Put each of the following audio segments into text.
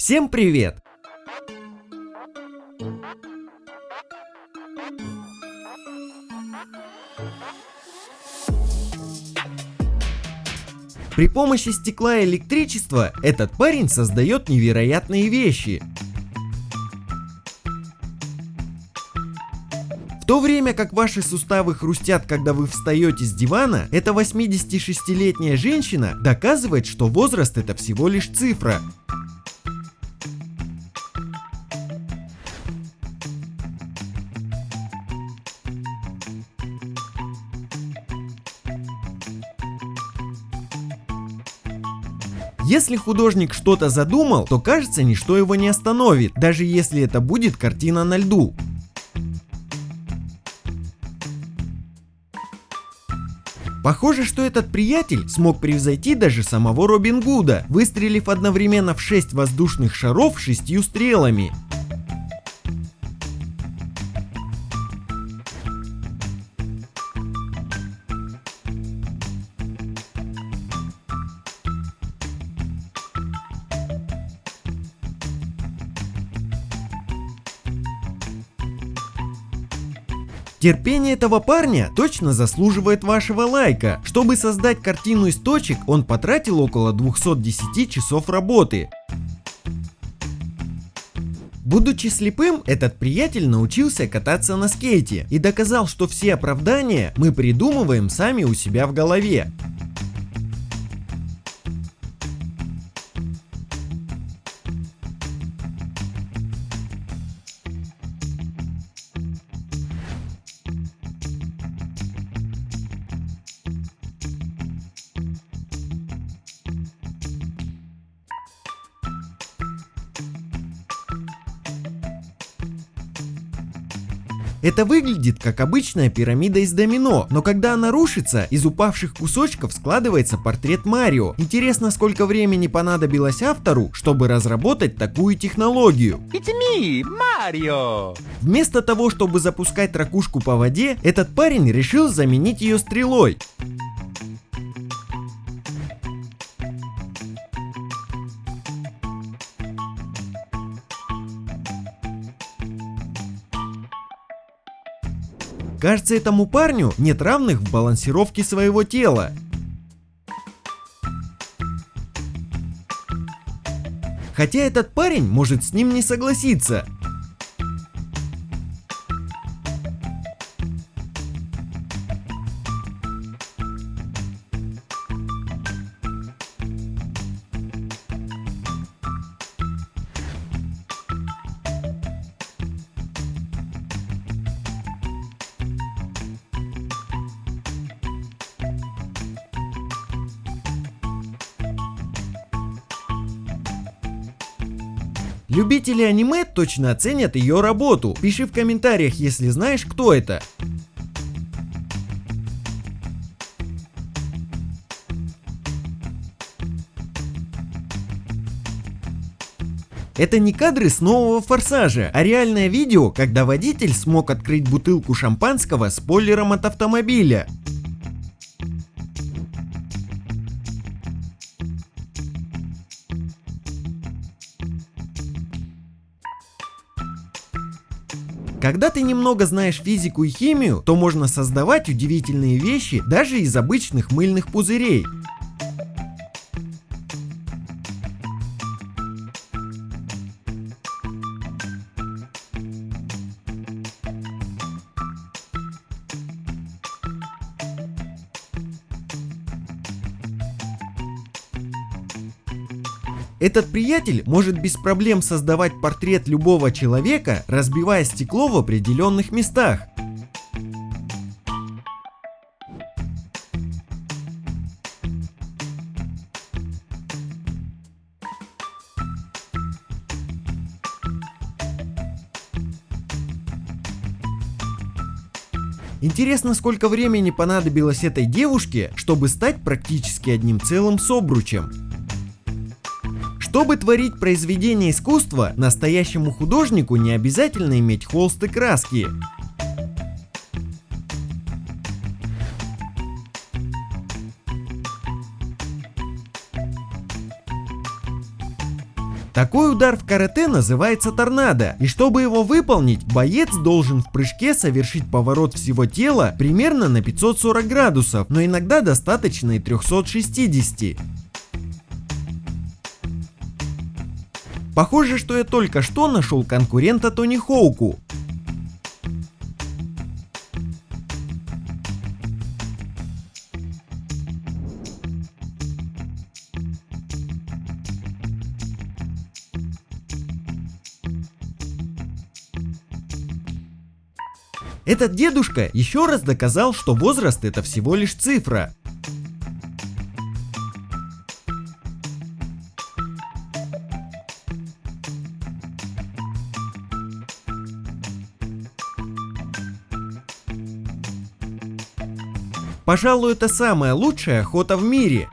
Всем привет! При помощи стекла и электричества этот парень создает невероятные вещи. В то время как ваши суставы хрустят, когда вы встаете с дивана, эта 86-летняя женщина доказывает, что возраст это всего лишь цифра. Если художник что-то задумал, то кажется ничто его не остановит, даже если это будет картина на льду. Похоже, что этот приятель смог превзойти даже самого Робин Гуда, выстрелив одновременно в 6 воздушных шаров шестью стрелами. Терпение этого парня точно заслуживает вашего лайка. Чтобы создать картину из точек, он потратил около 210 часов работы. Будучи слепым, этот приятель научился кататься на скейте и доказал, что все оправдания мы придумываем сами у себя в голове. Это выглядит как обычная пирамида из домино, но когда она рушится, из упавших кусочков складывается портрет Марио. Интересно, сколько времени понадобилось автору, чтобы разработать такую технологию. It's me, Mario! Вместо того, чтобы запускать ракушку по воде, этот парень решил заменить ее стрелой. Кажется, этому парню нет равных в балансировке своего тела. Хотя этот парень может с ним не согласиться. Любители аниме точно оценят ее работу. Пиши в комментариях, если знаешь, кто это. Это не кадры с нового форсажа, а реальное видео, когда водитель смог открыть бутылку шампанского спойлером от автомобиля. Когда ты немного знаешь физику и химию, то можно создавать удивительные вещи даже из обычных мыльных пузырей. Этот приятель может без проблем создавать портрет любого человека, разбивая стекло в определенных местах. Интересно, сколько времени понадобилось этой девушке, чтобы стать практически одним целым с обручем. Чтобы творить произведение искусства, настоящему художнику не обязательно иметь холст и краски. Такой удар в карате называется торнадо, и чтобы его выполнить, боец должен в прыжке совершить поворот всего тела примерно на 540 градусов, но иногда достаточно и 360. Похоже, что я только что нашел конкурента Тони Хоуку. Этот дедушка еще раз доказал, что возраст это всего лишь цифра. Пожалуй, это самая лучшая охота в мире.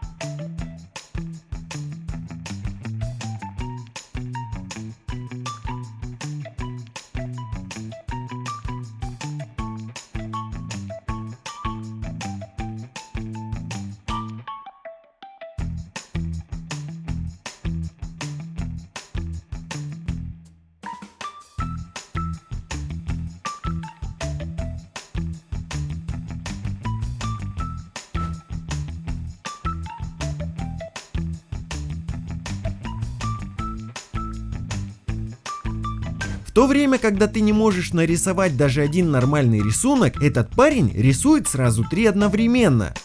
То время, когда ты не можешь нарисовать даже один нормальный рисунок, этот парень рисует сразу три одновременно.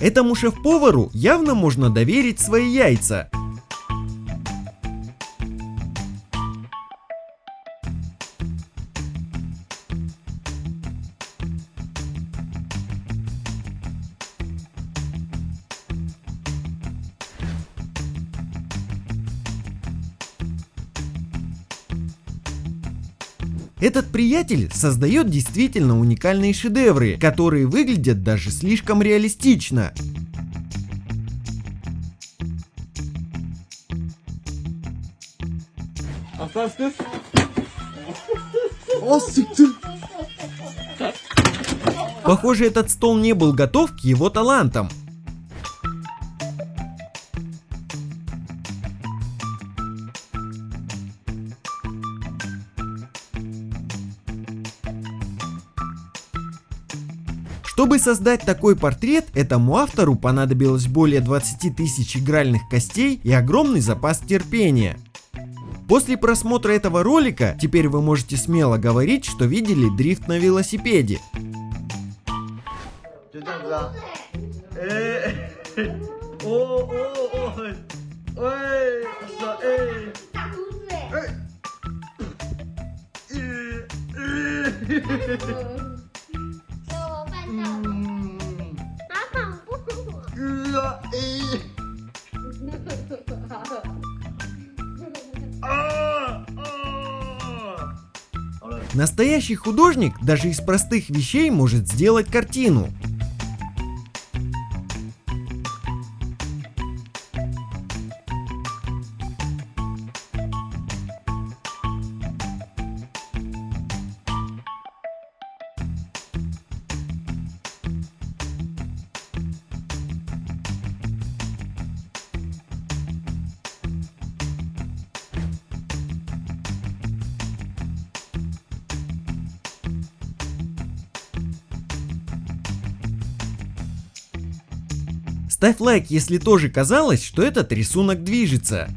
Этому шеф-повару явно можно доверить свои яйца. Этот приятель создает действительно уникальные шедевры, которые выглядят даже слишком реалистично. Опасность? Похоже, этот стол не был готов к его талантам. Чтобы создать такой портрет, этому автору понадобилось более 20 тысяч игральных костей и огромный запас терпения. После просмотра этого ролика, теперь вы можете смело говорить, что видели дрифт на велосипеде. 죄 Настоящий художник даже из простых вещей может сделать картину. Ставь лайк, если тоже казалось, что этот рисунок движется.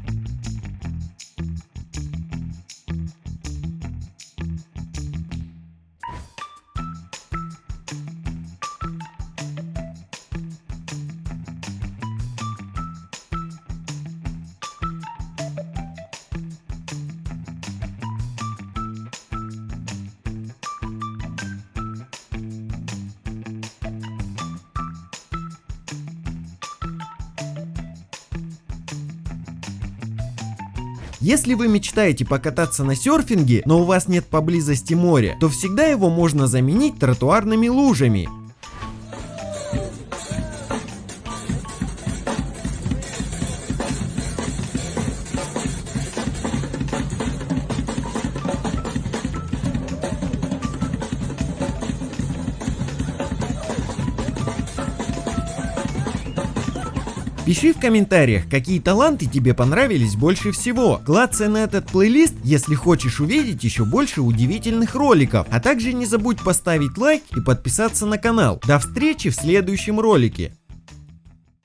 Если вы мечтаете покататься на серфинге, но у вас нет поблизости моря, то всегда его можно заменить тротуарными лужами. Пиши в комментариях, какие таланты тебе понравились больше всего. Клацай на этот плейлист, если хочешь увидеть еще больше удивительных роликов. А также не забудь поставить лайк и подписаться на канал. До встречи в следующем ролике.